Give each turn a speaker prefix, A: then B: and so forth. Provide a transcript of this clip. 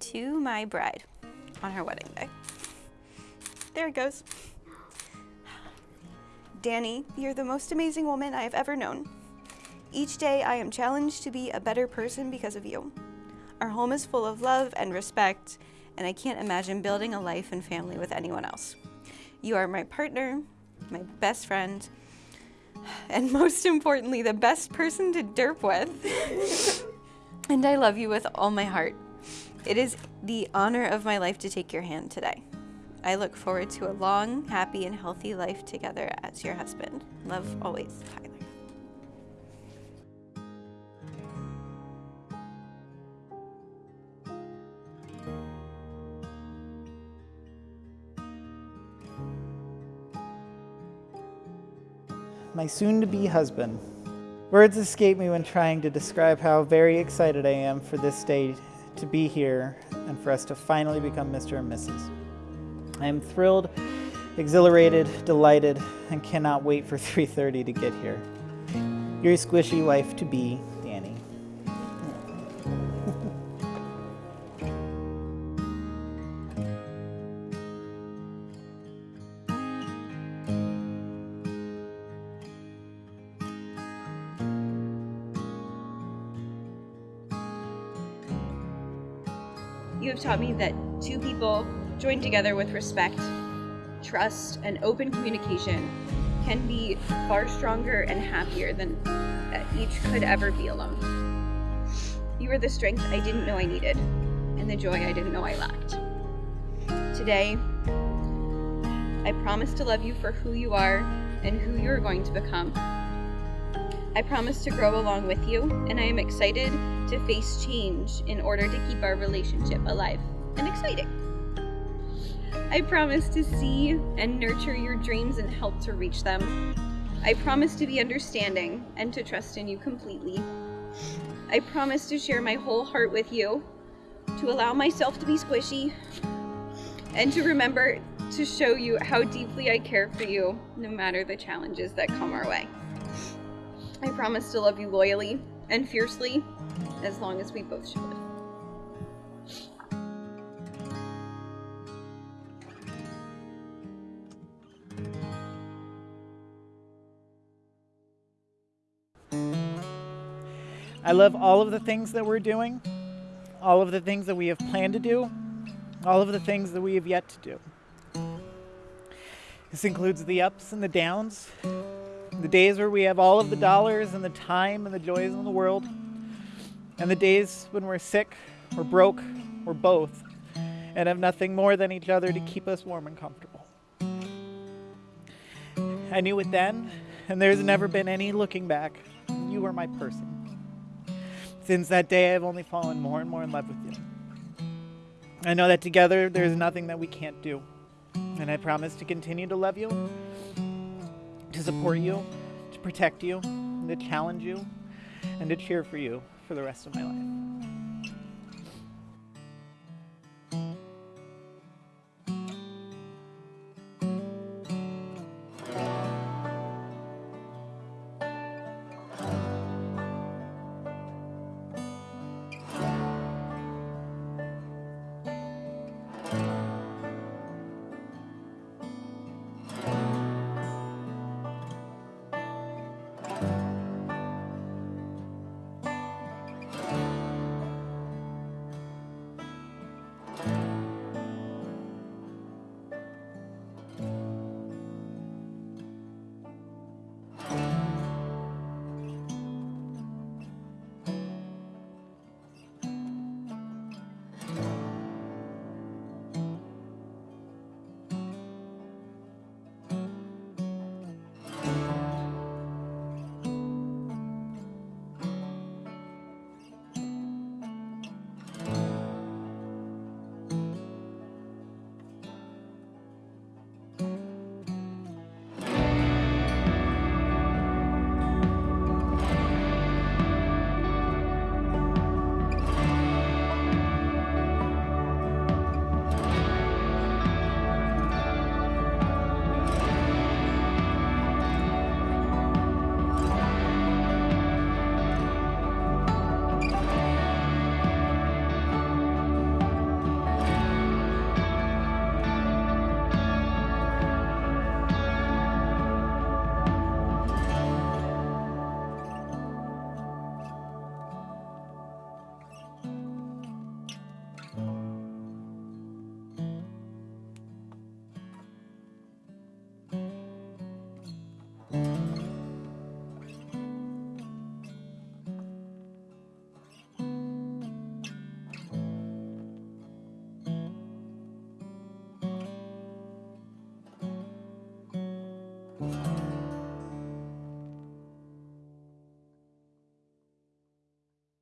A: To my bride on her wedding day. There it goes. Danny, you're the most amazing woman I have ever known. Each day I am challenged to be a better person because of you. Our home is full of love and respect, and I can't imagine building a life and family with anyone else. You are my partner, my best friend, and most importantly, the best person to derp with. and I love you with all my heart. It is the honor of my life to take your hand today. I look forward to a long, happy, and healthy life together as your husband. Love always, Tyler.
B: my soon to be husband. Words escape me when trying to describe how very excited I am for this day to be here and for us to finally become Mr. and Mrs. I am thrilled, exhilarated, delighted, and cannot wait for 3.30 to get here. Your squishy wife to be,
A: You have taught me that two people joined together with respect, trust, and open communication can be far stronger and happier than each could ever be alone. You are the strength I didn't know I needed, and the joy I didn't know I lacked. Today, I promise to love you for who you are and who you are going to become. I promise to grow along with you, and I am excited to face change in order to keep our relationship alive and exciting. I promise to see and nurture your dreams and help to reach them. I promise to be understanding and to trust in you completely. I promise to share my whole heart with you, to allow myself to be squishy, and to remember to show you how deeply I care for you, no matter the challenges that come our way. I promise to love you loyally and fiercely as long as we both should.
B: I love all of the things that we're doing, all of the things that we have planned to do, all of the things that we have yet to do. This includes the ups and the downs, the days where we have all of the dollars and the time and the joys in the world, and the days when we're sick or broke or both and have nothing more than each other to keep us warm and comfortable. I knew it then, and there's never been any looking back. You were my person. Since that day, I've only fallen more and more in love with you. I know that together there's nothing that we can't do. And I promise to continue to love you, to support you, to protect you, and to challenge you, and to cheer for you for the rest of my life.